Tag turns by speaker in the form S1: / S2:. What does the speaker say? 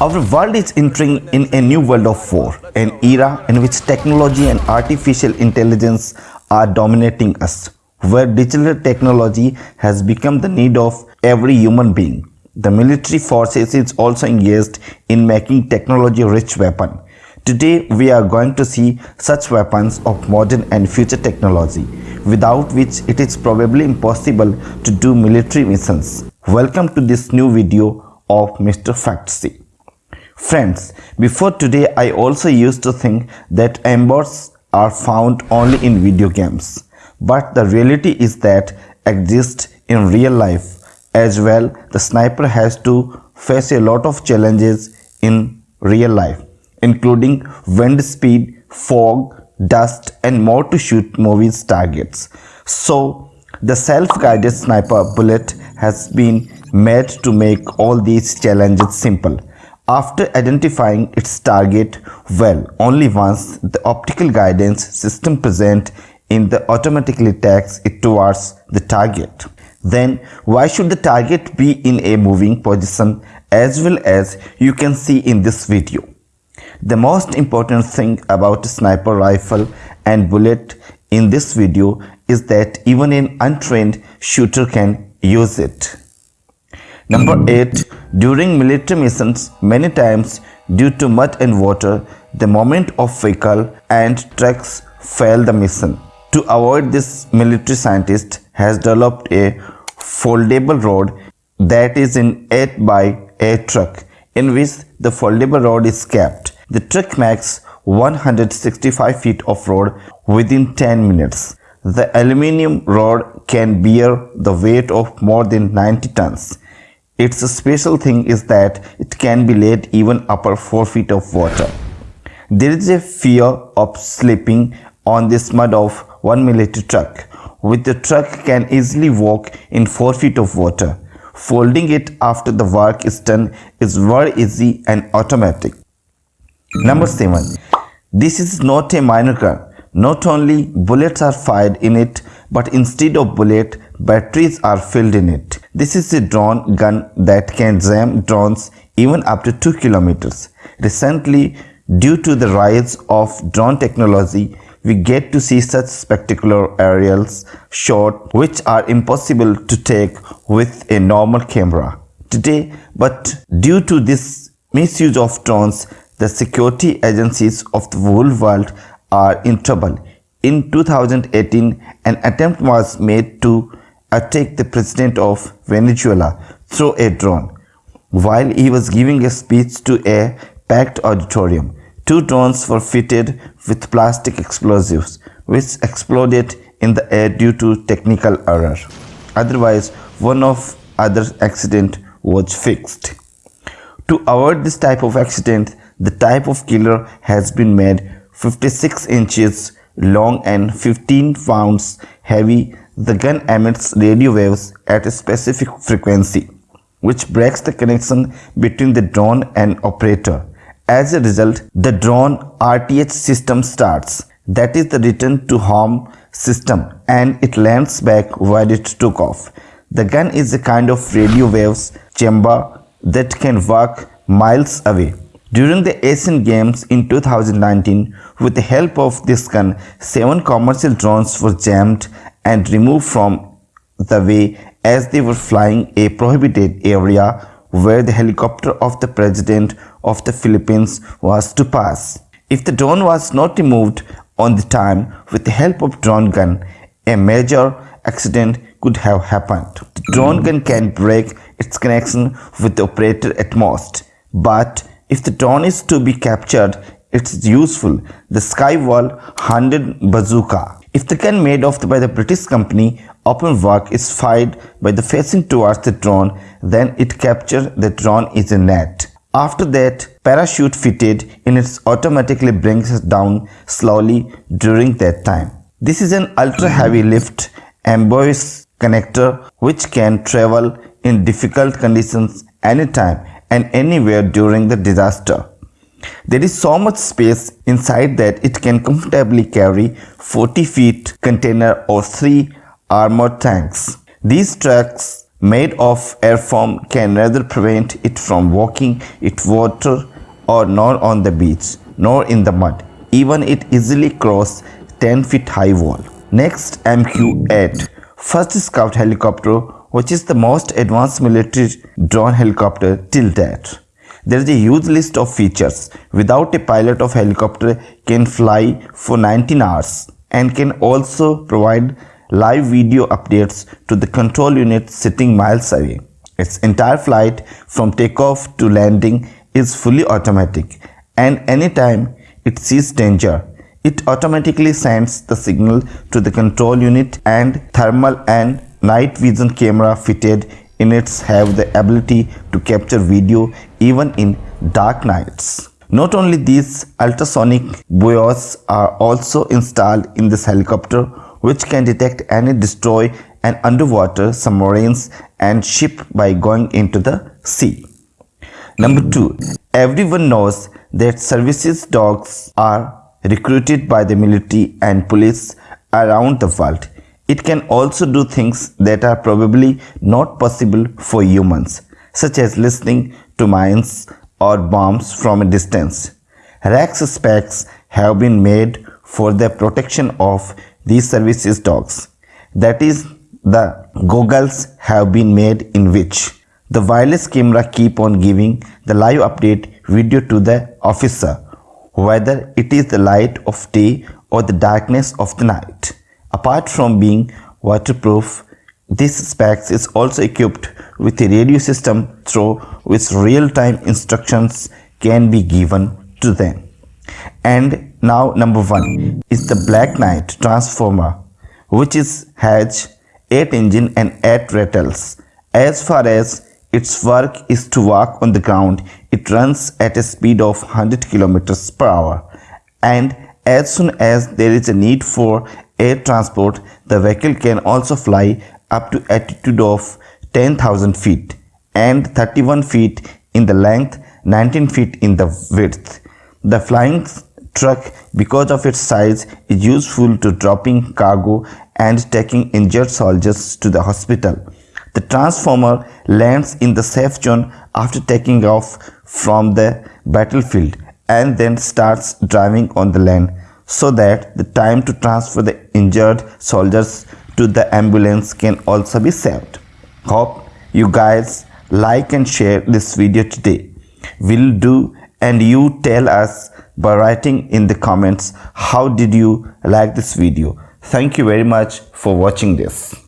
S1: Our world is entering in a new world of war, an era in which technology and artificial intelligence are dominating us, where digital technology has become the need of every human being. The military forces is also engaged in making technology-rich weapon. Today we are going to see such weapons of modern and future technology, without which it is probably impossible to do military missions. Welcome to this new video of Mr. Factsy. Friends, before today I also used to think that embers are found only in video games. But the reality is that exist in real life as well. The sniper has to face a lot of challenges in real life, including wind speed, fog, dust and more to shoot movies targets. So the self-guided sniper bullet has been made to make all these challenges simple. After identifying its target well, only once the optical guidance system present in the automatically takes it towards the target. Then why should the target be in a moving position as well as you can see in this video. The most important thing about a sniper rifle and bullet in this video is that even an untrained shooter can use it. Number 8. During military missions, many times due to mud and water, the moment of vehicle and trucks fail the mission. To avoid this, military scientist has developed a foldable rod that is in 8 by 8 truck in which the foldable rod is kept. The truck makes 165 feet of road within 10 minutes. The aluminium rod can bear the weight of more than 90 tons. Its special thing is that it can be laid even upper 4 feet of water. There is a fear of slipping on this mud of 1 military truck, with the truck can easily walk in 4 feet of water. Folding it after the work is done is very easy and automatic. Number 7. This is not a minor gun. Not only bullets are fired in it, but instead of bullet, batteries are filled in it. This is a drone gun that can jam drones even up to 2 kilometers. Recently, due to the rise of drone technology, we get to see such spectacular aerials shot which are impossible to take with a normal camera today but due to this misuse of drones the security agencies of the whole world are in trouble in 2018, an attempt was made to attack the president of Venezuela through a drone. While he was giving a speech to a packed auditorium, two drones were fitted with plastic explosives, which exploded in the air due to technical error. Otherwise, one of other accident was fixed. To avoid this type of accident, the type of killer has been made 56 inches long and 15 pounds heavy, the gun emits radio waves at a specific frequency, which breaks the connection between the drone and operator. As a result, the drone RTH system starts, that is the return to home system, and it lands back where it took off. The gun is a kind of radio waves chamber that can work miles away. During the Asian Games in 2019, with the help of this gun, seven commercial drones were jammed and removed from the way as they were flying a prohibited area where the helicopter of the president of the Philippines was to pass. If the drone was not removed on the time with the help of drone gun, a major accident could have happened. The drone gun can break its connection with the operator at most, but if the drone is to be captured, it's useful. The Skywall 100 bazooka. If the gun made off by the British company open work is fired by the facing towards the drone, then it captures the drone is a net. After that, parachute fitted in it automatically brings us down slowly during that time. This is an ultra heavy lift amphibious connector which can travel in difficult conditions anytime and anywhere during the disaster. There is so much space inside that it can comfortably carry 40 feet container or 3 armored tanks. These trucks made of airfoam can neither prevent it from walking it water or nor on the beach nor in the mud. Even it easily cross 10 feet high wall. Next MQ-8 Fire Scout helicopter which is the most advanced military drone helicopter till date. There is a huge list of features. Without a pilot of helicopter can fly for 19 hours and can also provide live video updates to the control unit sitting miles away. Its entire flight from takeoff to landing is fully automatic and anytime it sees danger, it automatically sends the signal to the control unit and thermal and night vision camera fitted in it have the ability to capture video even in dark nights. Not only these ultrasonic buoys are also installed in this helicopter which can detect and destroy an underwater submarines and ship by going into the sea. Number 2. Everyone knows that services dogs are recruited by the military and police around the world. It can also do things that are probably not possible for humans, such as listening to mines or bombs from a distance. Rex specs have been made for the protection of these services dogs. That is, the goggles have been made in which the wireless camera keep on giving the live update video to the officer, whether it is the light of day or the darkness of the night. Apart from being waterproof, this specs is also equipped with a radio system through which real-time instructions can be given to them. And now number one is the Black Knight transformer which is has 8 engine and 8 rattles. As far as its work is to walk on the ground, it runs at a speed of 100 km per hour and as soon as there is a need for air transport, the vehicle can also fly up to altitude of 10,000 feet and 31 feet in the length, 19 feet in the width. The flying truck, because of its size, is useful to dropping cargo and taking injured soldiers to the hospital. The transformer lands in the safe zone after taking off from the battlefield and then starts driving on the land so that the time to transfer the injured soldiers to the ambulance can also be saved. Hope you guys like and share this video today. Will do and you tell us by writing in the comments how did you like this video. Thank you very much for watching this.